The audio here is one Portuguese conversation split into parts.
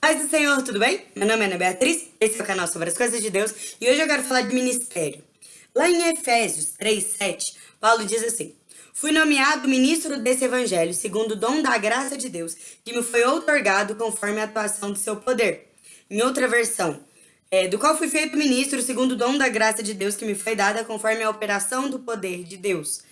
Paz do Senhor, tudo bem? Meu nome é Ana Beatriz, esse é o canal sobre as coisas de Deus e hoje eu quero falar de ministério. Lá em Efésios 3, 7, Paulo diz assim, Fui nomeado ministro desse evangelho segundo o dom da graça de Deus que me foi outorgado conforme a atuação do seu poder. Em outra versão, é, do qual fui feito ministro segundo o dom da graça de Deus que me foi dada conforme a operação do poder de Deus.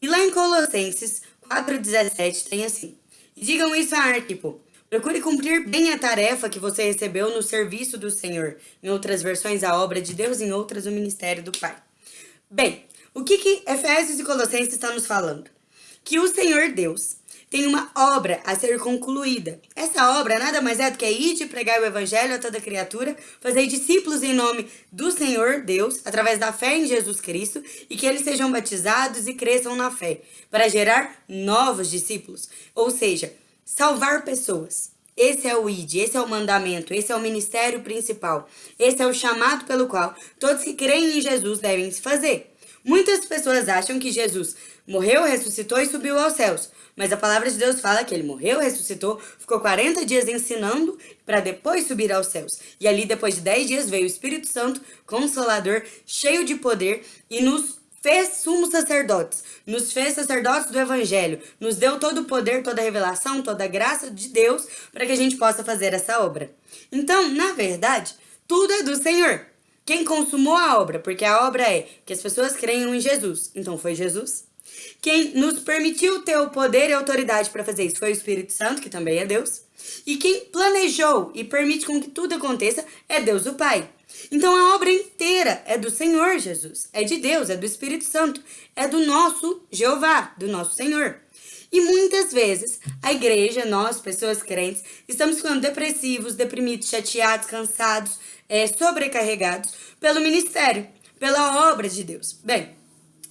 E lá em Colossenses 4,17 tem assim, Digam isso a Arquipo, Procure cumprir bem a tarefa que você recebeu no serviço do Senhor. Em outras versões, a obra de Deus, em outras, o ministério do Pai. Bem, o que, que Efésios e Colossenses estão nos falando? Que o Senhor Deus tem uma obra a ser concluída. Essa obra nada mais é do que ir de pregar o evangelho a toda criatura, fazer discípulos em nome do Senhor Deus, através da fé em Jesus Cristo, e que eles sejam batizados e cresçam na fé, para gerar novos discípulos. Ou seja, salvar pessoas. Esse é o ID, esse é o mandamento, esse é o ministério principal. Esse é o chamado pelo qual todos que creem em Jesus devem se fazer. Muitas pessoas acham que Jesus morreu, ressuscitou e subiu aos céus. Mas a palavra de Deus fala que ele morreu, ressuscitou, ficou 40 dias ensinando para depois subir aos céus. E ali, depois de 10 dias, veio o Espírito Santo, consolador, cheio de poder e nos fez sumos sacerdotes, nos fez sacerdotes do evangelho, nos deu todo o poder, toda a revelação, toda a graça de Deus para que a gente possa fazer essa obra. Então, na verdade, tudo é do Senhor. Quem consumou a obra, porque a obra é que as pessoas creiam em Jesus, então foi Jesus. Quem nos permitiu ter o poder e autoridade para fazer isso foi o Espírito Santo, que também é Deus. E quem planejou e permite com que tudo aconteça é Deus o Pai. Então a obra inteira é do Senhor Jesus, é de Deus, é do Espírito Santo, é do nosso Jeová, do nosso Senhor. E muitas vezes a igreja, nós, pessoas crentes, estamos ficando depressivos, deprimidos, chateados, cansados, é, sobrecarregados pelo ministério, pela obra de Deus. Bem,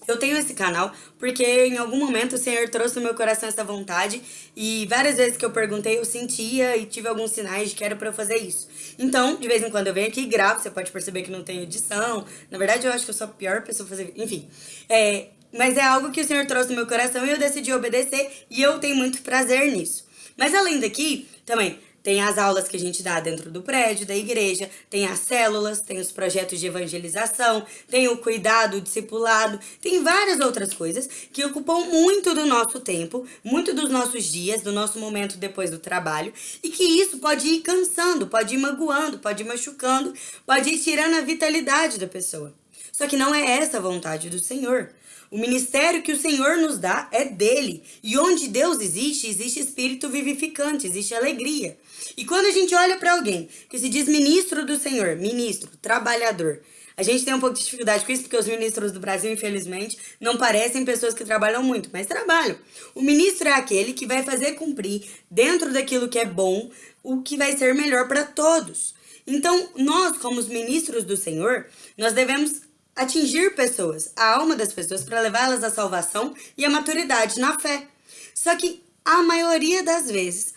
eu tenho esse canal porque em algum momento o Senhor trouxe no meu coração essa vontade e várias vezes que eu perguntei eu sentia e tive alguns sinais de que era pra eu fazer isso. Então, de vez em quando eu venho aqui e gravo, você pode perceber que não tem edição. Na verdade, eu acho que eu sou a pior pessoa pra fazer... Enfim, é... Mas é algo que o Senhor trouxe no meu coração e eu decidi obedecer e eu tenho muito prazer nisso. Mas além daqui, também, tem as aulas que a gente dá dentro do prédio, da igreja, tem as células, tem os projetos de evangelização, tem o cuidado, o discipulado, tem várias outras coisas que ocupam muito do nosso tempo, muito dos nossos dias, do nosso momento depois do trabalho, e que isso pode ir cansando, pode ir magoando, pode ir machucando, pode ir tirando a vitalidade da pessoa. Só que não é essa a vontade do Senhor. O ministério que o Senhor nos dá é dele. E onde Deus existe, existe espírito vivificante, existe alegria. E quando a gente olha para alguém que se diz ministro do Senhor, ministro, trabalhador, a gente tem um pouco de dificuldade com isso, porque os ministros do Brasil, infelizmente, não parecem pessoas que trabalham muito, mas trabalham. O ministro é aquele que vai fazer cumprir, dentro daquilo que é bom, o que vai ser melhor para todos. Então, nós, como os ministros do Senhor, nós devemos atingir pessoas, a alma das pessoas, para levá-las à salvação e à maturidade na fé. Só que a maioria das vezes,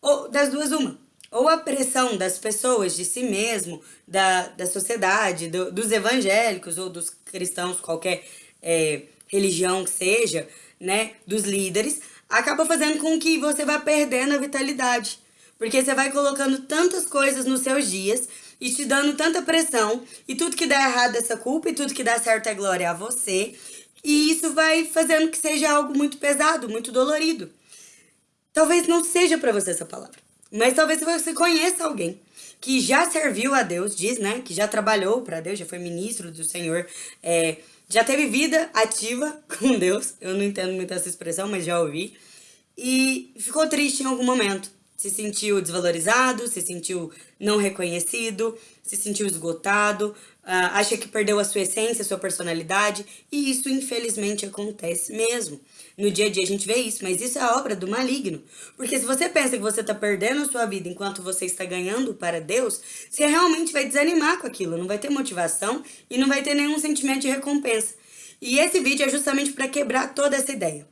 ou das duas uma, ou a pressão das pessoas, de si mesmo, da, da sociedade, do, dos evangélicos ou dos cristãos, qualquer é, religião que seja, né, dos líderes, acaba fazendo com que você vá perdendo a vitalidade. Porque você vai colocando tantas coisas nos seus dias e te dando tanta pressão, e tudo que dá errado é essa culpa, e tudo que dá certo é glória a você, e isso vai fazendo que seja algo muito pesado, muito dolorido. Talvez não seja para você essa palavra, mas talvez você conheça alguém que já serviu a Deus, diz, né, que já trabalhou para Deus, já foi ministro do Senhor, é, já teve vida ativa com Deus, eu não entendo muito essa expressão, mas já ouvi, e ficou triste em algum momento, se sentiu desvalorizado, se sentiu não reconhecido, se sentiu esgotado, uh, acha que perdeu a sua essência, a sua personalidade, e isso infelizmente acontece mesmo. No dia a dia a gente vê isso, mas isso é obra do maligno. Porque se você pensa que você está perdendo a sua vida enquanto você está ganhando para Deus, você realmente vai desanimar com aquilo, não vai ter motivação e não vai ter nenhum sentimento de recompensa. E esse vídeo é justamente para quebrar toda essa ideia.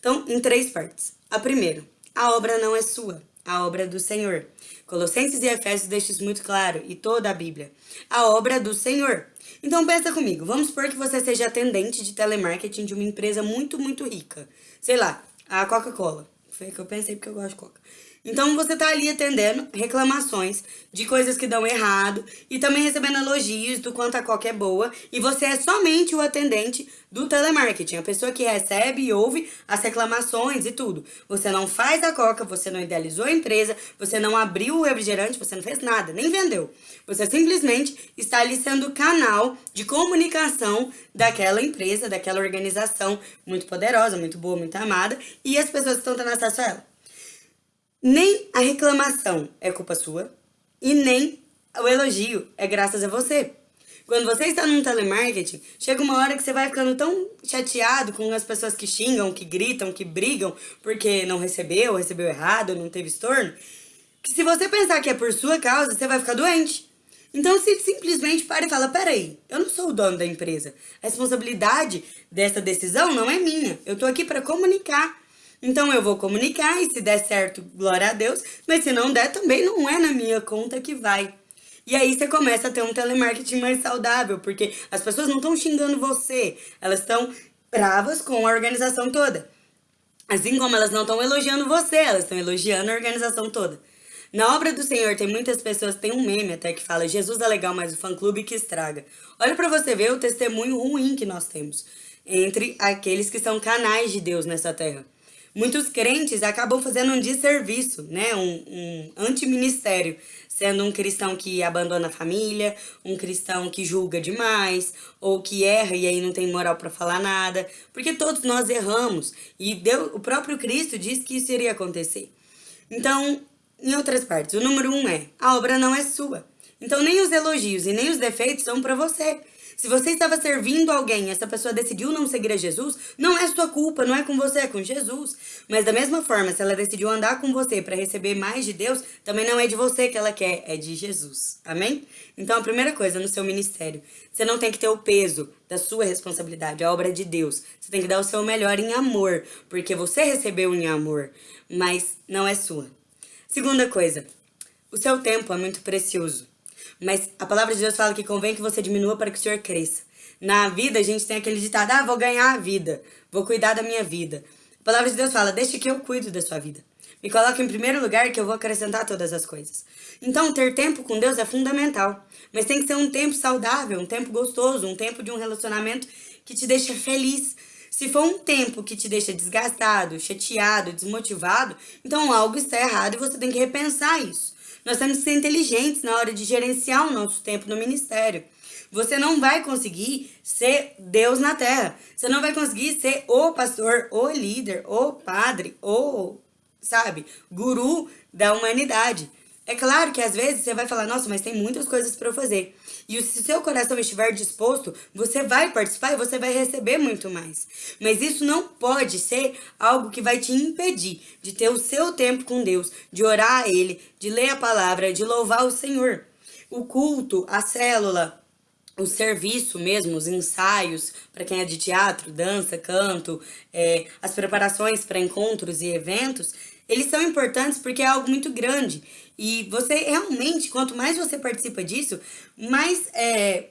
Então, em três partes. A primeira, a obra não é sua a obra do Senhor. Colossenses e Efésios deixam isso muito claro, e toda a Bíblia. A obra do Senhor. Então pensa comigo, vamos supor que você seja atendente de telemarketing de uma empresa muito, muito rica. Sei lá, a Coca-Cola. Foi que eu pensei porque eu gosto de Coca. Então você tá ali atendendo reclamações de coisas que dão errado e também recebendo elogios do quanto a coca é boa e você é somente o atendente do telemarketing, a pessoa que recebe e ouve as reclamações e tudo. Você não faz a coca, você não idealizou a empresa, você não abriu o refrigerante, você não fez nada, nem vendeu. Você simplesmente está ali sendo canal de comunicação daquela empresa, daquela organização muito poderosa, muito boa, muito amada e as pessoas estão tendo acesso a ela. Nem a reclamação é culpa sua e nem o elogio é graças a você. Quando você está num telemarketing, chega uma hora que você vai ficando tão chateado com as pessoas que xingam, que gritam, que brigam porque não recebeu, recebeu errado, não teve estorno, que se você pensar que é por sua causa, você vai ficar doente. Então, se simplesmente para e fala, peraí, eu não sou o dono da empresa. A responsabilidade dessa decisão não é minha. Eu tô aqui para comunicar. Então, eu vou comunicar e se der certo, glória a Deus. Mas se não der, também não é na minha conta que vai. E aí você começa a ter um telemarketing mais saudável, porque as pessoas não estão xingando você, elas estão bravas com a organização toda. Assim como elas não estão elogiando você, elas estão elogiando a organização toda. Na obra do Senhor tem muitas pessoas, tem um meme até que fala Jesus é legal, mas o fã-clube que estraga. Olha para você ver o testemunho ruim que nós temos entre aqueles que são canais de Deus nessa terra. Muitos crentes acabam fazendo um desserviço, né? um, um antiministério, sendo um cristão que abandona a família, um cristão que julga demais, ou que erra e aí não tem moral para falar nada, porque todos nós erramos, e Deus, o próprio Cristo disse que isso iria acontecer. Então, em outras partes, o número um é, a obra não é sua. Então nem os elogios e nem os defeitos são para você. Se você estava servindo alguém e essa pessoa decidiu não seguir a Jesus, não é sua culpa, não é com você, é com Jesus. Mas da mesma forma, se ela decidiu andar com você para receber mais de Deus, também não é de você que ela quer, é de Jesus. Amém? Então a primeira coisa no seu ministério, você não tem que ter o peso da sua responsabilidade, a obra de Deus. Você tem que dar o seu melhor em amor, porque você recebeu em amor, mas não é sua. Segunda coisa, o seu tempo é muito precioso. Mas a palavra de Deus fala que convém que você diminua para que o Senhor cresça. Na vida, a gente tem aquele ditado, ah, vou ganhar a vida, vou cuidar da minha vida. A palavra de Deus fala, deixe que eu cuido da sua vida. Me coloque em primeiro lugar que eu vou acrescentar todas as coisas. Então, ter tempo com Deus é fundamental. Mas tem que ser um tempo saudável, um tempo gostoso, um tempo de um relacionamento que te deixa feliz. Se for um tempo que te deixa desgastado, chateado, desmotivado, então algo está errado e você tem que repensar isso. Nós temos que ser inteligentes na hora de gerenciar o nosso tempo no ministério. Você não vai conseguir ser Deus na terra. Você não vai conseguir ser o pastor, o líder, o padre, o, sabe, guru da humanidade. É claro que às vezes você vai falar, nossa, mas tem muitas coisas para eu fazer. E se o seu coração estiver disposto, você vai participar e você vai receber muito mais. Mas isso não pode ser algo que vai te impedir de ter o seu tempo com Deus, de orar a Ele, de ler a palavra, de louvar o Senhor. O culto, a célula, o serviço mesmo, os ensaios, para quem é de teatro, dança, canto, é, as preparações para encontros e eventos, eles são importantes porque é algo muito grande. E você realmente, quanto mais você participa disso, mais é,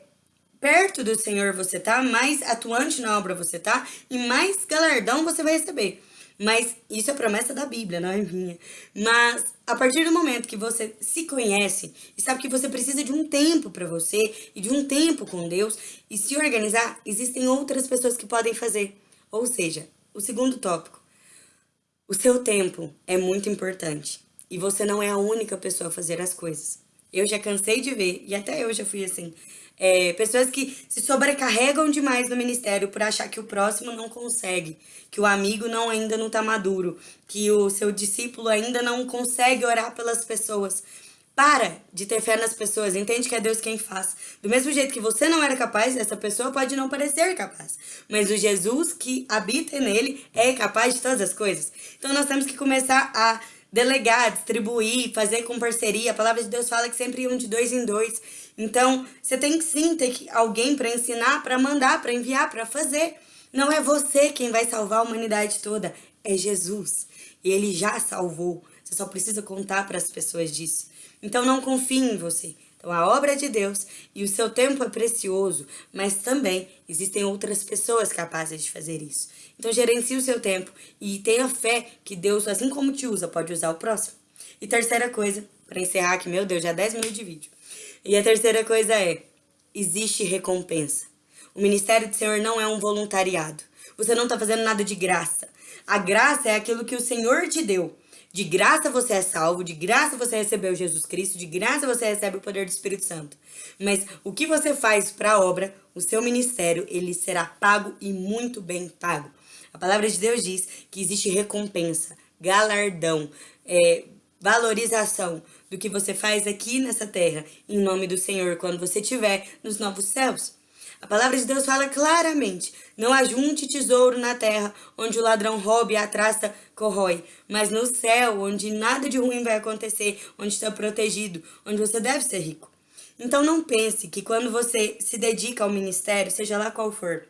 perto do Senhor você tá, mais atuante na obra você tá e mais galardão você vai receber. Mas isso é promessa da Bíblia, não é minha. Mas a partir do momento que você se conhece e sabe que você precisa de um tempo para você e de um tempo com Deus e se organizar, existem outras pessoas que podem fazer. Ou seja, o segundo tópico, o seu tempo é muito importante. E você não é a única pessoa a fazer as coisas. Eu já cansei de ver, e até eu já fui assim, é, pessoas que se sobrecarregam demais no ministério por achar que o próximo não consegue, que o amigo não ainda não está maduro, que o seu discípulo ainda não consegue orar pelas pessoas. Para de ter fé nas pessoas, entende que é Deus quem faz. Do mesmo jeito que você não era capaz, essa pessoa pode não parecer capaz. Mas o Jesus que habita nele é capaz de todas as coisas. Então nós temos que começar a delegar, distribuir, fazer com parceria. A palavra de Deus fala que sempre iam de dois em dois. Então, você tem que sim ter alguém para ensinar, para mandar, para enviar, para fazer. Não é você quem vai salvar a humanidade toda, é Jesus. E ele já salvou. Você só precisa contar para as pessoas disso. Então não confie em você. Então a obra é de Deus e o seu tempo é precioso, mas também existem outras pessoas capazes de fazer isso. Então gerencie o seu tempo e tenha fé que Deus, assim como te usa, pode usar o próximo. E terceira coisa, para encerrar aqui, meu Deus, já 10 minutos de vídeo. E a terceira coisa é, existe recompensa. O ministério do Senhor não é um voluntariado. Você não está fazendo nada de graça. A graça é aquilo que o Senhor te deu. De graça você é salvo, de graça você recebeu Jesus Cristo, de graça você recebe o poder do Espírito Santo. Mas o que você faz para a obra, o seu ministério, ele será pago e muito bem pago. A palavra de Deus diz que existe recompensa, galardão, é, valorização do que você faz aqui nessa terra, em nome do Senhor, quando você estiver nos novos céus. A palavra de Deus fala claramente, não ajunte tesouro na terra, onde o ladrão rouba e a traça corrói, mas no céu, onde nada de ruim vai acontecer, onde está protegido, onde você deve ser rico. Então não pense que quando você se dedica ao ministério, seja lá qual for,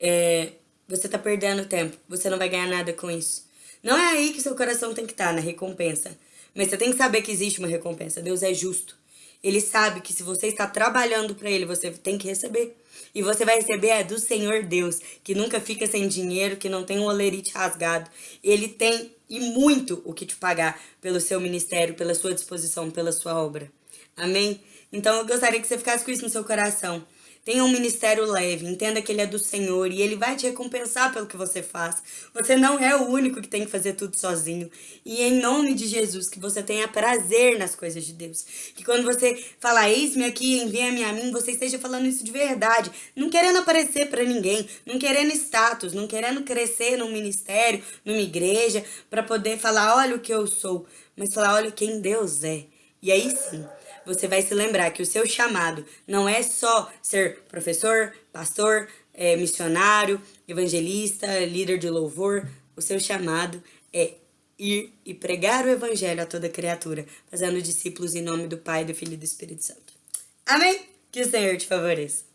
é, você está perdendo tempo, você não vai ganhar nada com isso. Não é aí que seu coração tem que estar, tá, na recompensa. Mas você tem que saber que existe uma recompensa. Deus é justo. Ele sabe que se você está trabalhando para ele, você tem que receber. E você vai receber é do Senhor Deus, que nunca fica sem dinheiro, que não tem um olerite rasgado. Ele tem e muito o que te pagar pelo seu ministério, pela sua disposição, pela sua obra. Amém? Então eu gostaria que você ficasse com isso no seu coração. Tenha um ministério leve, entenda que ele é do Senhor e ele vai te recompensar pelo que você faz. Você não é o único que tem que fazer tudo sozinho. E em nome de Jesus, que você tenha prazer nas coisas de Deus. Que quando você falar, eis-me aqui, envia-me a mim, você esteja falando isso de verdade. Não querendo aparecer para ninguém, não querendo status, não querendo crescer num ministério, numa igreja, para poder falar, olha o que eu sou. Mas falar, olha quem Deus é. E aí sim, você vai se lembrar que o seu chamado não é só ser professor, pastor, é, missionário, evangelista, líder de louvor. O seu chamado é ir e pregar o evangelho a toda criatura, fazendo discípulos em nome do Pai, do Filho e do Espírito Santo. Amém? Que o Senhor te favoreça.